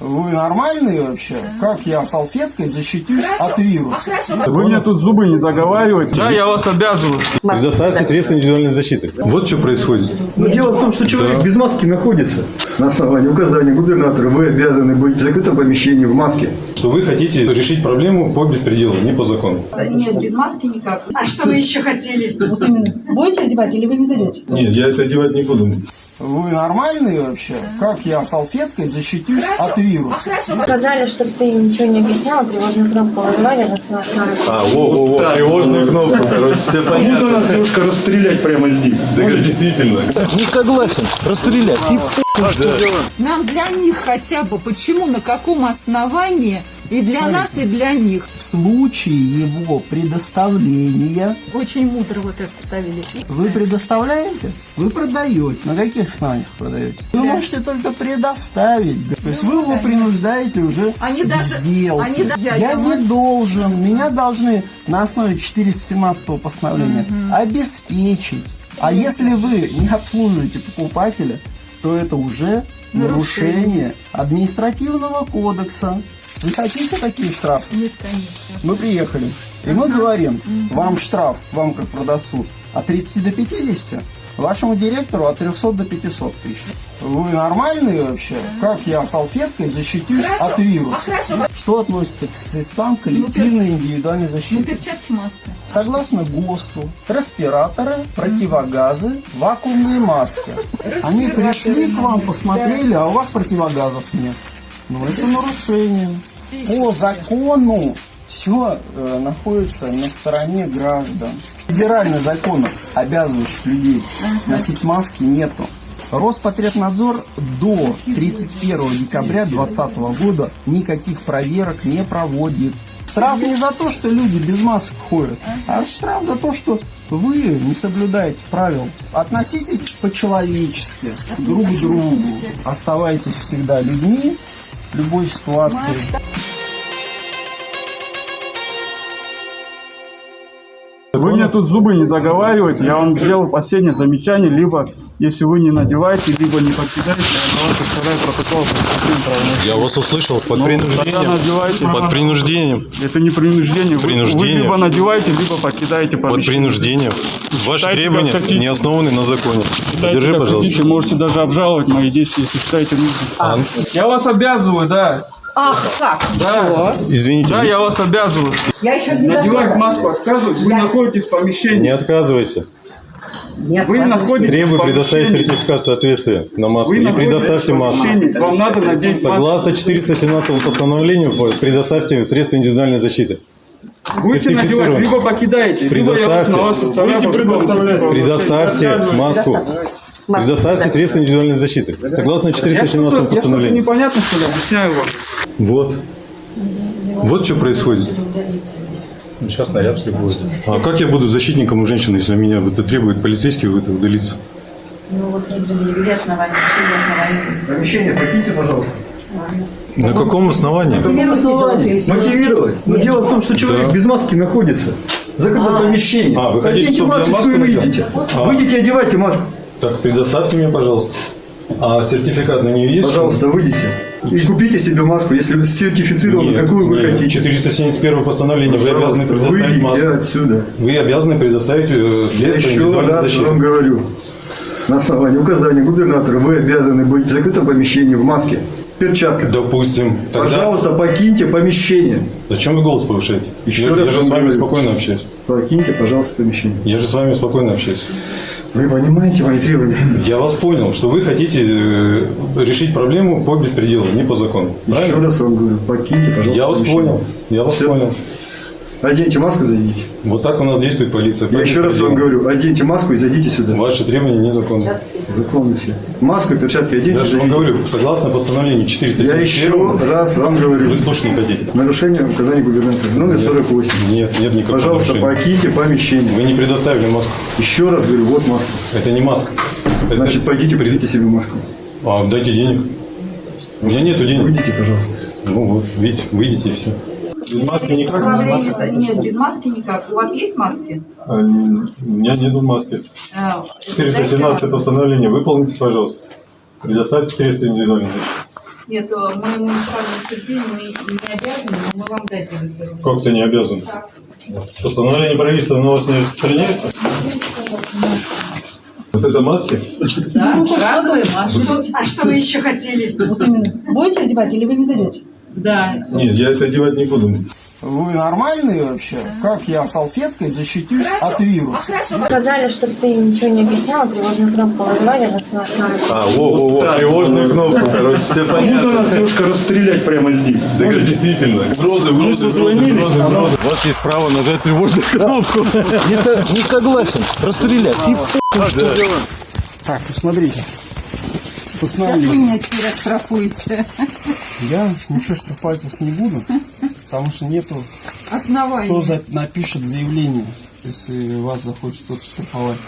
Вы нормальные вообще? Как я салфеткой защитюсь от вируса? Вы мне тут зубы не заговариваете. Да, я вас обязываю. Предоставьте средства индивидуальной защиты. Вот что происходит. Но дело в том, что человек без маски находится. На основании указания губернатора вы обязаны быть в закрытом помещении в маске. Что вы хотите решить проблему по беспределу, не по закону. Нет, без маски никак. А что вы еще хотели? Вот именно. Будете одевать или вы не зайдете? Нет, я это одевать не буду. Вы нормальные вообще? Как я салфеткой защитюсь от вируса? Сказали, чтобы ты ничего не объясняла, тревожную кнопку вызывали, на все А, во-во-во, тревожную кнопку, короче, все понятно. Можно нас девушка расстрелять прямо здесь? Да, действительно. Не согласен. Расстрелять. И Нам для них хотя бы. Почему, на каком основании? И для нас, и для них. В случае его предоставления Очень мудро вот это ставили. вы предоставляете, вы продаете. На каких основаниях продаете? Вы можете только предоставить. То есть вы его принуждаете уже Они даже- сделать. они да- я- я не вас- должен. Меня должны на основе 417 постановления обеспечить. А если вы не обслуживаете покупателя, то это уже Нарушение. нарушение административного кодекса. Вы хотите такие штрафы? Нет, конечно. Мы приехали, и мы говорим, вам штраф, вам как продавцу, от 30 до 50, вашему директору от 300 до 500 тысяч. Вы нормальные вообще? Как я салфеткой защитюсь Хорошо. от вируса? А хорошо. Что относится к средствам коллективной и индивидуальной Ну, защиты? перчатки, маска. Согласно ГОСТу, респираторы, противогазы, вакуумные маски. Они пришли к вам, посмотрели, а у вас противогазов нет. Ну, это нарушение. По закону все находится на стороне граждан. Федеральных законов, обязывающих людей носить маски, нету. Роспотребнадзор до 31 декабря 2020 года никаких проверок не проводит. Штраф не за то, что люди без масок ходят, а штраф за то, что вы не соблюдаете правил. Относитесь по-человечески друг к другу. Оставайтесь всегда людьми любой ситуации. Вы мне тут зубы не заговариваете. Я вам сделал последнее замечание. Либо, если вы не надеваете, либо не покидаете, я на вас составляю протокол. Я вас услышал под Ну, принуждением. надевайте. Под принуждением. Это не принуждение. Вы- Вы, Принуждение. либо надеваете, либо покидаете Под помещение. принуждением. Ваши Считайте, требования хотите. не основаны на законе. Считайте, Держи, пожалуйста. хотите, можете даже обжаловать мои действия, если считаете нужным. А, Я вас обязываю, да. Ах, как? Да, Извините, да, я вас обязываю. Я еще не Надевать маску отказываюсь, вы находитесь в помещении. не отказывайся. Нет, Вы находитесь Требую предоставить сертификат соответствия на маску Вы и предоставьте маску. Вам надо надеть маску. Согласно 417 постановлению, предоставьте средства индивидуальной защиты. Будете надевать, либо покидаете, либо я вас Предоставьте. на вас предоставлять. Предоставьте маску. Предоставьте средства индивидуальной защиты. Согласно Я что-то 417 я что-то постановлению. непонятно, что ли, объясняю вам. Вот. Вот что происходит. Сейчас наряд будет. А как я буду защитником у женщины, если меня это требует полицейский это удалиться? Ну вот не предъявили основания? Помещение покиньте, пожалуйста. На каком основании? каком основании? Мотивировать. Но дело в том, что человек Да. без маски находится. В закрытом помещении. А, вы хотите, чтобы масочку маску и надел? выйдите. А. Выйдите, одевайте маску. Так, предоставьте мне, пожалуйста. А сертификат на нее есть? Пожалуйста, выйдите. И купите себе маску, если сертифицированы, Нет, какую вы нет. хотите. 471 постановление. Вы обязаны предоставить выйдите маску. отсюда. Вы обязаны предоставить э, Я средства еще раз защиты. вам говорю. На основании указания губернатора вы обязаны быть в закрытом помещении в маске, перчатках. Допустим. Тогда Пожалуйста, покиньте помещение. зачем вы голос повышаете? Еще я, раз я же с вами говорю. спокойно общаюсь. Покиньте, пожалуйста, помещение. Я же с вами спокойно общаюсь. Вы понимаете мои требования? Я вас понял, что вы хотите э, решить проблему по беспределу, не по закону. Еще Правильно? раз вам говорю, покиньте, пожалуйста. Я вас помещение. понял. Я вас Всё. понял. Оденьте маску, зайдите. Вот так у нас действует полиция. Я еще раз вам говорю, оденьте маску и зайдите сюда. Ваши требования незаконны. Законно все. Маску, перчатки оденьте, Я же вам говорю, согласно постановлению Я 471, еще раз вам говорю. вы слушать не хотите. Нарушение указаний губернатора. Номер 48. Нет, нет никакого Пожалуйста, нарушения. покиньте помещение. Вы не предоставили маску. Еще раз говорю, вот маска. Это не маска. Это- Значит, пойдите, придите себе маску. А, дайте денег. У меня нету денег. Выйдите, пожалуйста. Ну вот, видите, выйдите и все. Без маски никак. Нет, без маски никак. У вас есть маски? У меня нету маски. А, 417 постановление выполните, пожалуйста. Предоставьте средства индивидуальной защиты. Нет, э, мы муниципальное учреждение, мы не обязаны, но мы вам дадим, Как ты не обязан? Постановление правительства на вас не распространяется? Вот это маски? Да, разовые маски. А что вы еще хотели? Вот именно. Будете одевать или вы не зайдете? Да. Нет, я это одевать не буду. Вы нормальные вообще? Как я салфеткой защитюсь от вируса? Сказали, чтобы ты ничего не объясняла, тревожную кнопку вызывали, на А, во-во-во, тревожную кнопку, короче, все понятно. нас девушка расстрелять прямо здесь? Так это действительно. Угрозы, Мы созвонились, а. У вас есть право нажать тревожную кнопку. Не согласен. Расстрелять. И Так, ну смотрите. Сейчас вы меня теперь оштрафуете. Я ничего штрафовать вас не буду, потому что нету кто Основание. за- напишет заявление, если вас захочет кто-то штрафовать.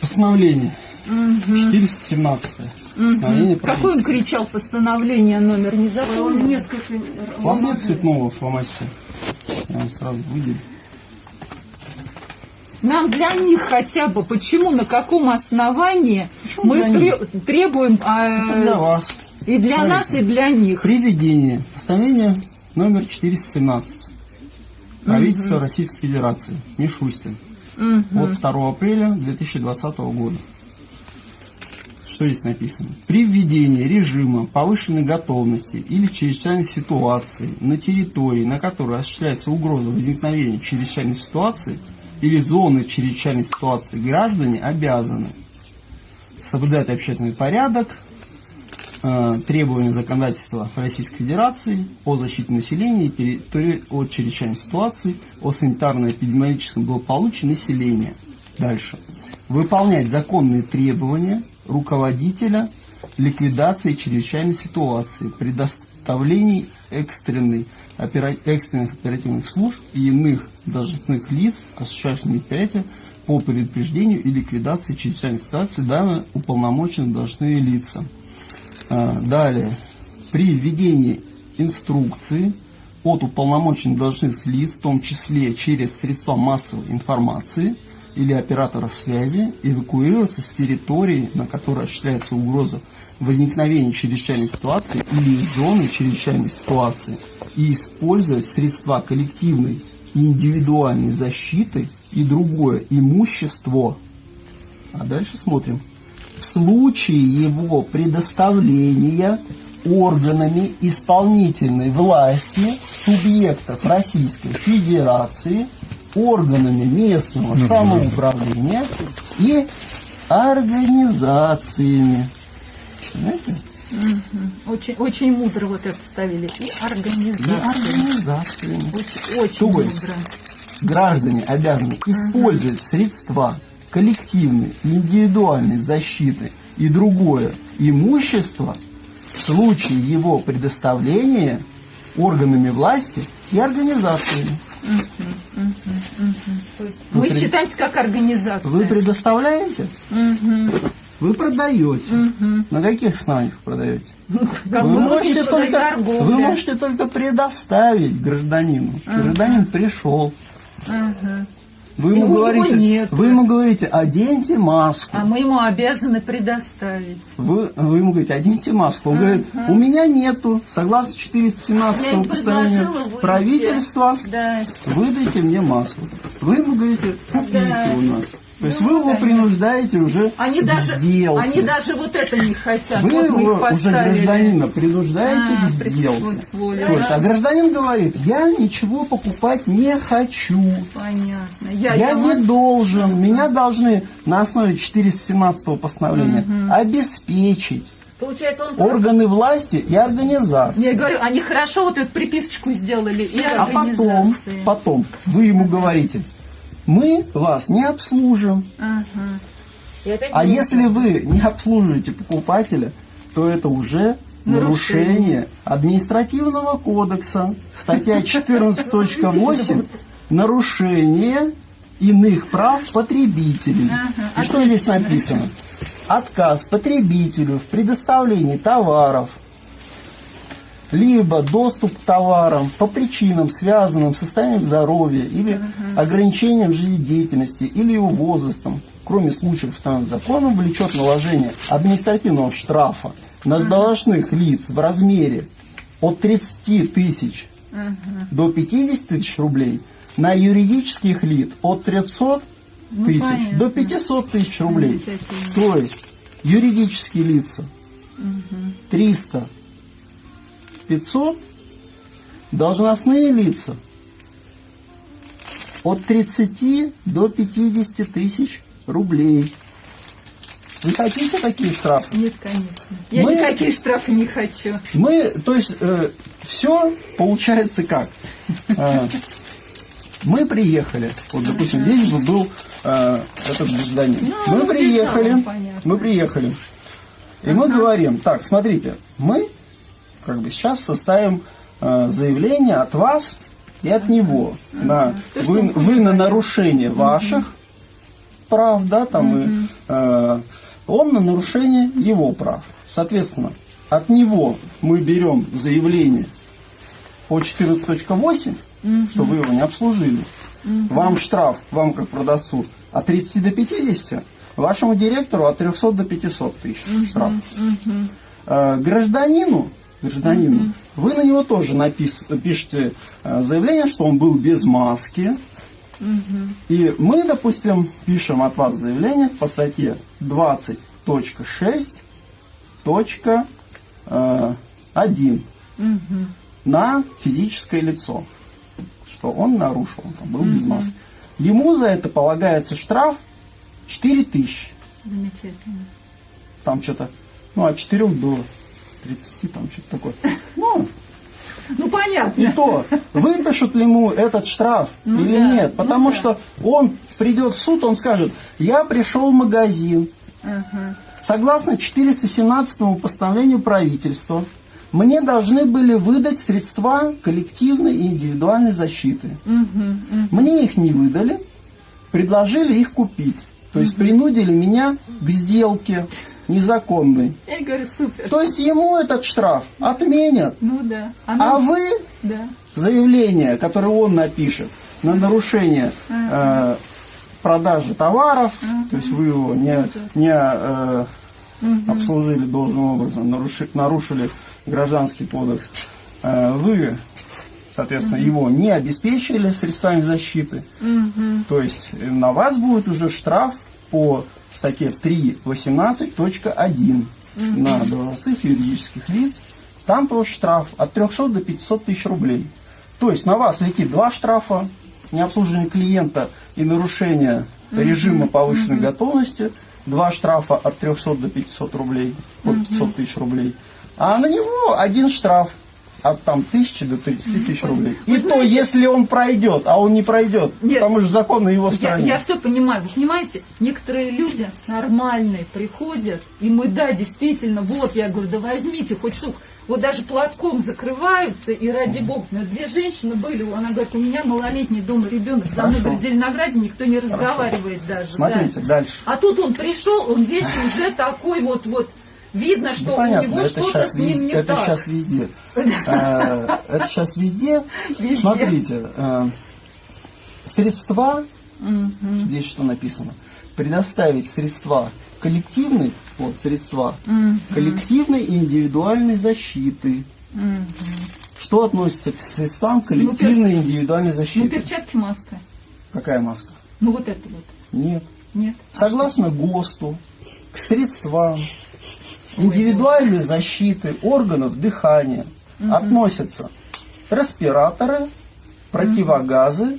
Постановление. 417. Постановление Какой он кричал постановление номер не запомнил? Несколько. У вас нет цветного фломастера? Я вам сразу выделю. Нам для них хотя бы, почему, на каком основании мы них? тре- требуем Это для вас. И для нас, и для них. Приведение. Постановление номер 417. Правительство Российской Федерации. Мишустин. От 2 апреля 2020 года. Что здесь написано? При введении режима повышенной готовности или чрезвычайной ситуации на территории, на которой осуществляется угроза возникновения чрезвычайной ситуации или зоны чрезвычайной ситуации, граждане обязаны соблюдать общественный порядок, требования законодательства Российской Федерации о защите населения и территории от чрезвычайной ситуации, о санитарно-эпидемиологическом благополучии населения. Дальше. Выполнять законные требования руководителя ликвидации чрезвычайной ситуации, предоставлений экстренной, опера- экстренных оперативных служб и иных должностных лиц, осуществляющих мероприятия по предупреждению и ликвидации чрезвычайной ситуации, данные уполномоченные должностные лица. А, Далее. При введении инструкции от уполномоченных должностных лиц, в том числе через средства массовой информации или операторов связи, эвакуироваться с территории, на которой осуществляется угроза возникновения чрезвычайной ситуации или из зоны чрезвычайной ситуации и использовать средства коллективной и индивидуальной защиты и другое имущество. А дальше смотрим в случае его предоставления органами исполнительной власти субъектов Российской Федерации, органами местного самоуправления и организациями. Понимаете? Очень, очень мудро вот это ставили. И И организация. организациями. Очень, очень То есть мудро. граждане обязаны использовать средства коллективной индивидуальной защиты и другое имущество в случае его предоставления органами власти и организациями. Мы при- считаемся как организация. Вы предоставляете? Вы продаете. На каких основаниях продаете? как Вы можете, только, торговля. вы можете только предоставить гражданину. Гражданин пришел. Вы ему, Его говорите, нету. вы ему говорите, оденьте маску. А мы ему обязаны предоставить. Вы, вы ему говорите, оденьте маску. Он говорит, у меня нету, согласно 417 Я им постановлению правительства, Да. выдайте мне маску. Вы ему говорите, купите Да. у нас. То есть Ну, вы его принуждаете уже Они даже, сделке. они даже вот это не хотят. Вы вот его уже гражданина принуждаете А, к сделке. То есть, а гражданин говорит, я ничего покупать не хочу. Понятно. Я, Я я не мас- должен. Меня должны на основе 417 постановления обеспечить Получается, он... органы власти и организации. Я говорю, они хорошо вот эту приписочку сделали и А потом, организации. потом вы ему говорите, мы вас не обслужим. Ага. А если вы не обслуживаете покупателя, то это уже Нарушение. нарушение административного кодекса. Статья 14.8 нарушение иных прав потребителей. И что здесь написано? Отказ потребителю в предоставлении товаров, либо доступ к товарам по причинам, связанным с состоянием здоровья или ограничением жизнедеятельности или его возрастом, кроме случаев, установленных законом, влечет наложение административного штрафа на должностных лиц в размере от 30 тысяч до 50 тысяч рублей, на юридических лиц от 300 тысяч понятно. до 500 тысяч рублей. То есть юридические лица 300, 500, должностные лица от 30 до 50 тысяч рублей. Вы хотите такие штрафы? Нет, конечно. Я Мы- никакие штрафы не хочу. Мы, то есть, все получается как? Э, мы приехали, вот, допустим, здесь бы был э, этот гражданин. Ну, мы приехали, мы приехали. И мы говорим, так, смотрите, мы как бы сейчас составим э, заявление от вас и от него. На, То, что вы, он вы на нарушение ваших прав, да, там, и, э, он на нарушение его прав. Соответственно, от него мы берем заявление по 14.8, что вы его не обслужили. Вам штраф, вам как продавцу, от 30 до 50, вашему директору от 300 до 500 тысяч штраф. Э, гражданину, гражданину, вы на него тоже напис- пишете э, заявление, что он был без маски, и мы, допустим, пишем от вас заявление по статье 20.6.1 на физическое лицо, что он нарушил, он там был без маски. Ему за это полагается штраф 4 тысячи. Замечательно. Там что-то, ну, от 4 до 30, там что-то такое. Ну, Ну, и понятно. то, выпишут ли ему этот штраф Ну или да, нет. ну Потому да. что он придет в суд, он скажет, я пришел в магазин. Согласно 417 постановлению правительства, мне должны были выдать средства коллективной и индивидуальной защиты. Мне их не выдали, предложили их купить. То есть принудили меня к сделке незаконной. Я говорю, супер. То есть ему этот штраф отменят. Ну да. А нам- вы Да. заявление, которое он напишет на нарушение э, продажи товаров, то есть вы его не, не э, обслужили должным образом, наруши- нарушили гражданский кодекс, э, вы, соответственно, его не обеспечили средствами защиты, то есть на вас будет уже штраф по статье 3.18.1 на должностных юридических лиц, там тоже штраф от 300 до 500 тысяч рублей. То есть на вас летит два штрафа, необслуживание клиента и нарушение режима повышенной готовности, два штрафа от 300 до 500 рублей, от 500 тысяч рублей, а на него один штраф от там тысячи до 30 тысяч рублей. И то, если он пройдет, а он не пройдет, Нет. потому что закон на его стороне. я все понимаю. Вы понимаете, некоторые люди нормальные приходят, и мы, да, действительно, вот, я говорю, да возьмите хоть штук. Вот даже платком закрываются, и ради бога, ну, две женщины были, она говорит, у меня малолетний дома ребенок, за мной, Хорошо. в Зеленограде никто не разговаривает даже. да. Смотрите, дальше. А тут он пришел, он весь уже такой вот, вот, видно, что Ну, у понятно, него это что-то с ним не это так. сейчас везде. Это сейчас везде. Смотрите, э, средства, здесь что написано, предоставить средства коллективной, вот средства, коллективной и индивидуальной защиты. Что относится к средствам коллективной и индивидуальной Ну, защиты? перчатки, маска. Какая маска? Ну, вот это вот. Нет. Нет. Согласно ГОСТу, к средствам индивидуальной защиты органов дыхания относятся респираторы, противогазы,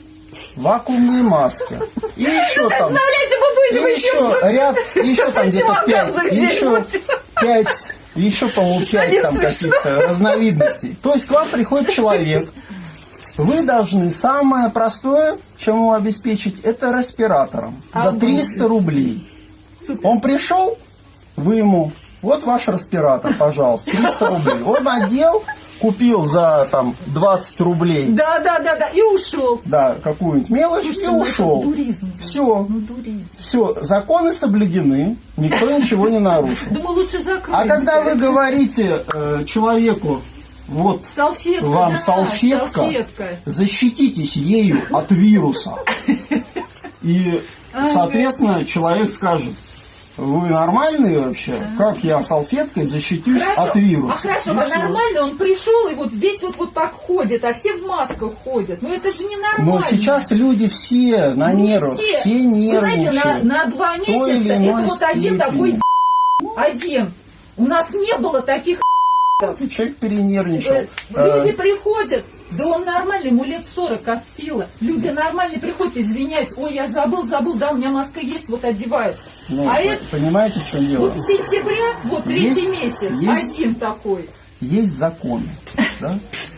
вакуумные маски. И еще там, и еще... ряд, еще там где-то пять, еще пять, еще, по-моему, пять там каких-то разновидностей. То есть к вам приходит человек, вы должны самое простое, чем его обеспечить, это респиратором за 300 рублей. Он пришел, вы ему, вот ваш респиратор, пожалуйста, 300 рублей. Он одел, купил за там 20 рублей, Да, да, да, да, и ушел. да, какую-нибудь мелочь Слушайте, и ну ушел. дуризм. Все, Ну, дуризм. все, законы соблюдены, никто ничего не нарушил. Думаю, лучше закрыть. А когда вы говорите э, человеку, вот Салфетка, вам да, салфетка, салфетка. защититесь ею от вируса. И Соответственно, человек скажет, вы нормальные вообще? Как я салфеткой защитюсь от вируса? а хорошо, а всё. нормально он пришел и вот здесь вот, вот так ходит, а все в масках ходят. Ну это же не нормально. Но сейчас люди все на не нервах, все, Вы знаете, нервничают. на, на два месяца это вот один степени. такой один. У нас не было таких Человек перенервничал. Э, Люди приходят, да он нормальный, ему лет 40 от силы. Люди нормальные приходят, извиняются, ой, я забыл, забыл, да, у меня маска есть, вот одевают. Ну, а это понимаете, в чем дело? вот с сентября, вот третий Есть- месяц, есть- один такой. Есть законы, да?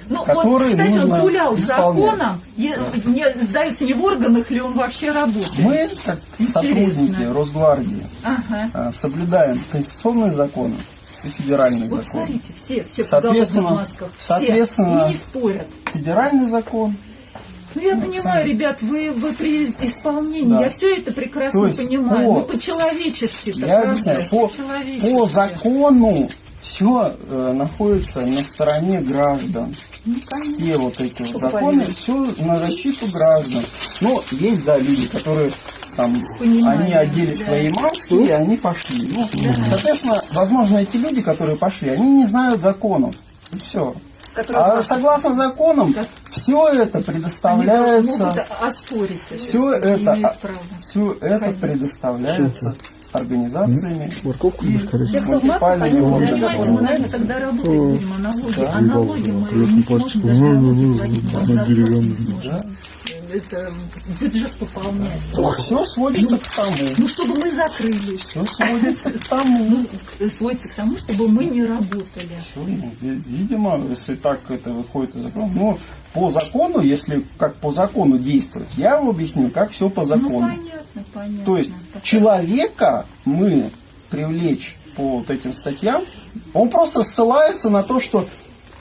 Ну, вот, которые кстати, он гулял законом, и, мне сдается, не в органах ли он вообще работает. Мы, как Интересно. сотрудники Росгвардии, Ага. э, соблюдаем конституционные законы и федеральные Вот законы. смотрите, все, все в Соответственно- головных масках, все, соответственно- и не спорят. Федеральный закон, Ну, я понимаю, ребят, вы, вы при исполнении, Да. я все это прекрасно То есть понимаю. по- Ну, по-человечески-то, я объясняю, по, По-человечески. по закону все находится на стороне граждан. Ну, все вот эти вот законы, все на защиту граждан. Но есть, да, люди, которые там, они одели да. свои маски, и они пошли. Ну, Соответственно, возможно, эти люди, которые пошли, они не знают законов. И все. А согласно законам, все это предоставляется, оспорить это. все это, все это предоставляется организациями, в масках, муниципальными органами. понимаете, мы, наверное, тогда работать будем, а налоги, а налоги мы не сможем даже налоги Это бюджет пополнять. Все сводится к тому. Ну, чтобы мы закрылись. Все сводится к тому. Ну, э, сводится к тому, чтобы мы не работали. Ну, ви- Видимо, если так это выходит из закона. Ну, по закону, если как по закону действовать, я вам объясню, как все по Ну, закону. понятно, понятно. То есть человека мы привлечь по вот этим статьям, он просто ссылается на то, что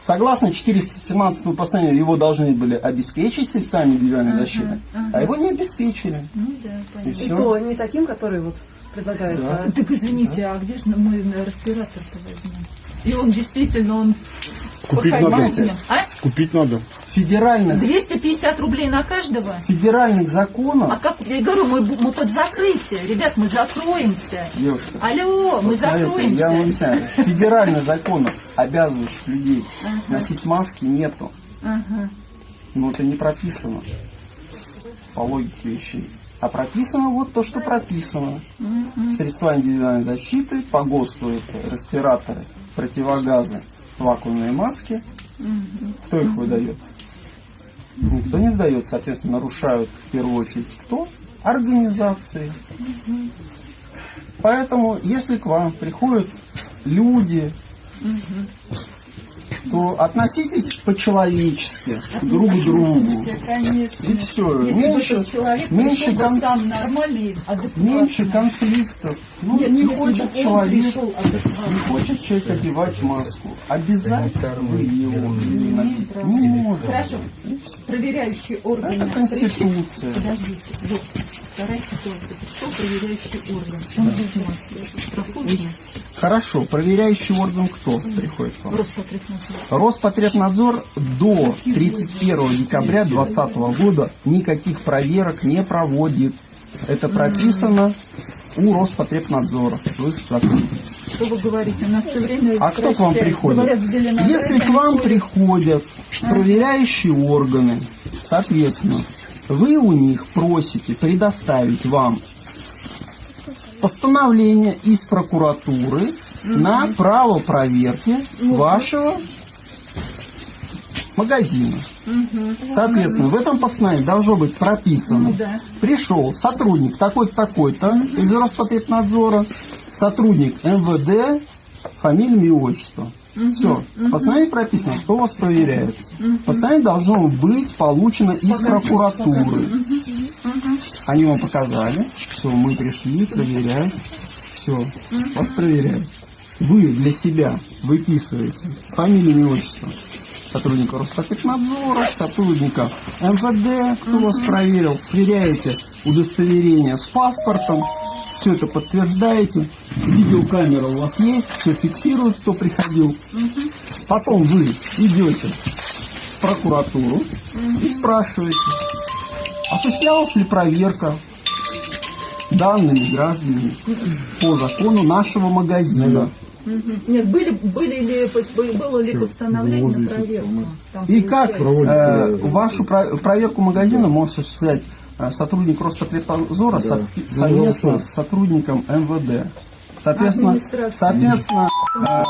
согласно 417 постановлению его должны были обеспечить средствами индивидуальной защиты, а его не обеспечили. Ну, да, И понятно. все. То не таким, который вот предлагается. Да. Так извините, а где же мы респиратор-то возьмем? И он действительно, он Купить надо. А? Купить надо. Федеральных, 250 рублей на каждого? федеральных А законов, как, я говорю, мы, мы под закрытие. Ребят, мы закроемся. девушка, Алло, мы Смотрите, я вам закроемся. объясняю. Федеральных законов, обязывающих людей носить маски, нету. Ага. Но это не прописано по логике вещей. А прописано вот то, что прописано. Средства индивидуальной защиты, по ГОСТу это респираторы, противогазы, вакуумные маски. Кто их выдает? Никто не выдает, соответственно, нарушают в первую очередь кто? Организации. Поэтому, если к вам приходят люди, то относитесь по-человечески друг к другу. Конечно. И все. Если Меньше, человек меньше, кон- сам нормальный, адекватный. меньше конфликтов. Ну, Нет, не хочет человек, не хочет человек одевать маску. Обязательно вы его не. Не может. Хорошо. Проверяющие органы. Это Конституция. Подождите, вот вторая ситуация. Пришел проверяющий орган. Он без маски. Проходит Хорошо, проверяющий орган кто приходит к вам? Роспотребнадзор. Роспотребнадзор до 31 декабря 2020 года никаких проверок не проводит. Это прописано у Роспотребнадзора. в их законе. Что вы говорите? У нас все время А кто к вам приходит? Говорят, Если к вам ходят. приходят проверяющие органы, соответственно, вы у них просите предоставить вам постановление из прокуратуры на право проверки вашего магазина. Соответственно, в этом постановлении должно быть прописано, Ну да. пришел сотрудник такой-то, такой-то из Роспотребнадзора, сотрудник МВД, фамилия, имя, отчество. Все. В постановлении прописано, кто вас проверяет. Постановление должно быть получено из прокуратуры. Они вам показали. Все, мы пришли, проверяем. Все, вас проверяют. Вы для себя выписываете фамилию, имя, отчество сотрудника Роспотребнадзора, сотрудника МВД, кто вас проверил, сверяете удостоверение с паспортом, все это подтверждаете, видеокамера у вас есть, все фиксирует, кто приходил. Потом вы идете в прокуратуру и спрашиваете, осуществлялась ли проверка данными гражданами по закону нашего магазина. Нет, были, были ли, было ли постановление на проверку? Там И как э, вашу про- проверку магазина может осуществлять э, сотрудник Роспотребнадзора со- совместно с сотрудником МВД. Соответственно, соответственно, э,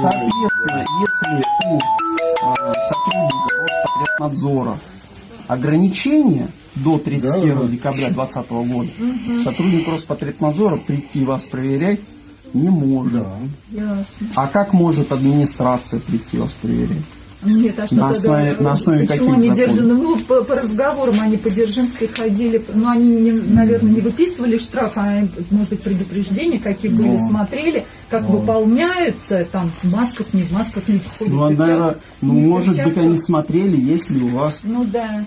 соответственно, если у э, сотрудника Роспотребнадзора ограничения до 31 декабря 2020 года, сотрудник Роспотребнадзора прийти вас проверять не может. Ясно. А как может администрация прийти вас проверять? Нет, а что На тогда, основе- на основе почему каких они законов? держаны? Ну, по, по разговорам они по Дзержинской ходили, но они, не, наверное, не выписывали штраф, а, может быть, предупреждения, какие были, смотрели, как выполняются, там, в масках, не в масках. Ну, в перчатках, наверное, ну, не в может быть, они смотрели, есть ли у вас Ну, да.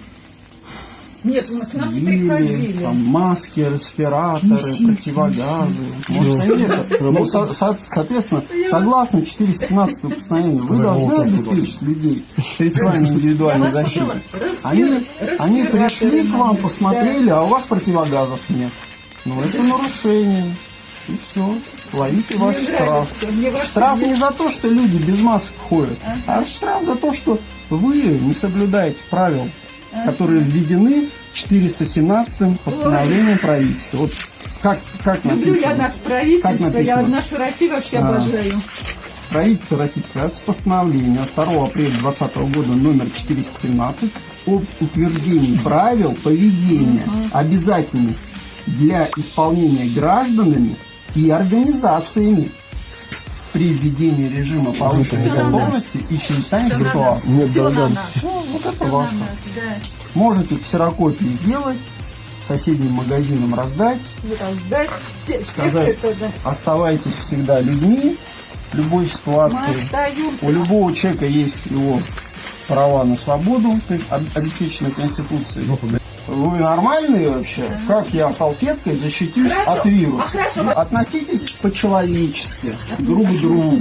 Нет, ну, к нам не приходили. там, маски, респираторы, противогазы. Может, ну, со- со- соответственно, согласно 417 постановлению, вы должны обеспечить людей средствами индивидуальной защиты. Они, они пришли к вам, посмотрели, а у вас противогазов нет. Ну, это нарушение. И все. Ловите ваш Мне штраф. нравится, Штраф не за то, что люди без масок ходят, а штраф за то, что вы не соблюдаете правил, которые введены 417 постановлением правительства. Вот как, как Люблю я написано? наше правительство, Как я нашу Россию вообще А. обожаю. Правительство Российской Федерации постановление от 2 апреля 2020 года номер 417 об утверждении правил поведения, обязательных для исполнения гражданами и организациями при введении режима повышенной готовности и чрезвычайной Все ситуации. Все на нас. Ну, вот это ваше. да. Можете ксерокопии сделать, соседним магазинам раздать, Раздать. Все, сказать, это, да. оставайтесь всегда людьми в любой ситуации. У любого человека есть его права на свободу, как об- обеспеченной Конституцией. Вы нормальные вообще? Как я салфеткой защитюсь Хорошо. от вируса? А хорошо. Относитесь по-человечески друг к другу.